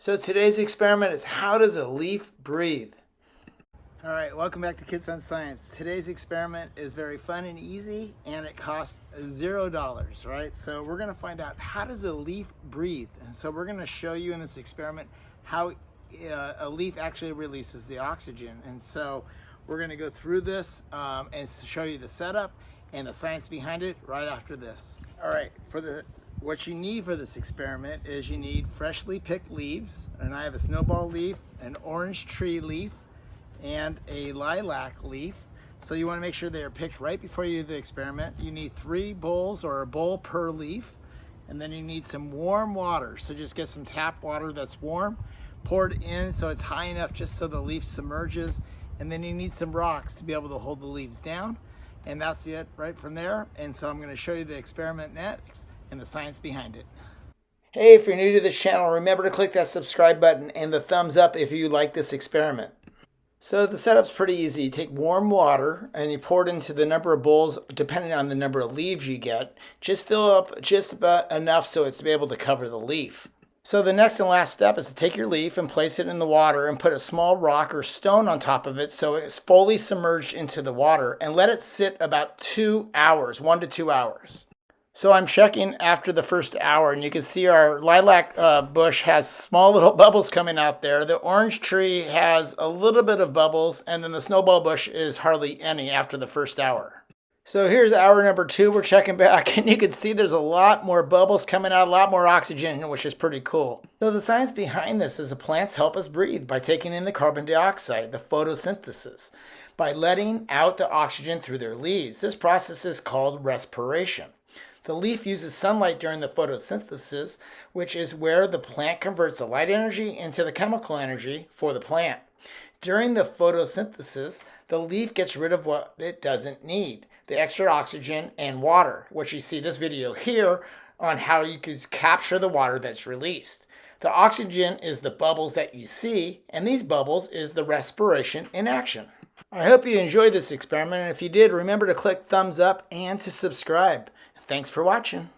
So today's experiment is how does a leaf breathe? All right, welcome back to Kids on Science. Today's experiment is very fun and easy and it costs zero dollars, right? So we're gonna find out how does a leaf breathe? And so we're gonna show you in this experiment how uh, a leaf actually releases the oxygen. And so we're gonna go through this um, and show you the setup and the science behind it right after this. All right, for the what you need for this experiment is you need freshly picked leaves, and I have a snowball leaf, an orange tree leaf, and a lilac leaf. So you wanna make sure they are picked right before you do the experiment. You need three bowls or a bowl per leaf, and then you need some warm water. So just get some tap water that's warm, pour it in so it's high enough just so the leaf submerges, and then you need some rocks to be able to hold the leaves down. And that's it right from there. And so I'm gonna show you the experiment next and the science behind it. Hey, if you're new to this channel, remember to click that subscribe button and the thumbs up if you like this experiment. So the setup's pretty easy. You take warm water and you pour it into the number of bowls, depending on the number of leaves you get. Just fill up just about enough so it's to be able to cover the leaf. So the next and last step is to take your leaf and place it in the water and put a small rock or stone on top of it so it's fully submerged into the water and let it sit about two hours, one to two hours. So I'm checking after the first hour and you can see our lilac uh, bush has small little bubbles coming out there. The orange tree has a little bit of bubbles and then the snowball bush is hardly any after the first hour. So here's hour number two. We're checking back and you can see there's a lot more bubbles coming out, a lot more oxygen, which is pretty cool. So the science behind this is the plants help us breathe by taking in the carbon dioxide, the photosynthesis, by letting out the oxygen through their leaves. This process is called respiration. The leaf uses sunlight during the photosynthesis, which is where the plant converts the light energy into the chemical energy for the plant. During the photosynthesis, the leaf gets rid of what it doesn't need, the extra oxygen and water, which you see this video here on how you can capture the water that's released. The oxygen is the bubbles that you see, and these bubbles is the respiration in action. I hope you enjoyed this experiment, and if you did, remember to click thumbs up and to subscribe. Thanks for watching.